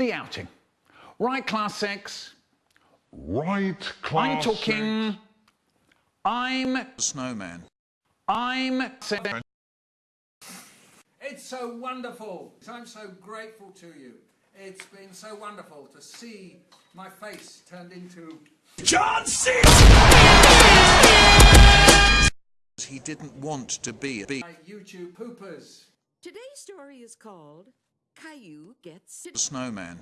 The outing. Right, class six. Right, class I'm talking. six. I'm. Snowman. I'm. It's so wonderful. I'm so grateful to you. It's been so wonderful to see my face turned into John C. He didn't want to be a YouTube poopers. Today's story is called Caillou Gets snowman.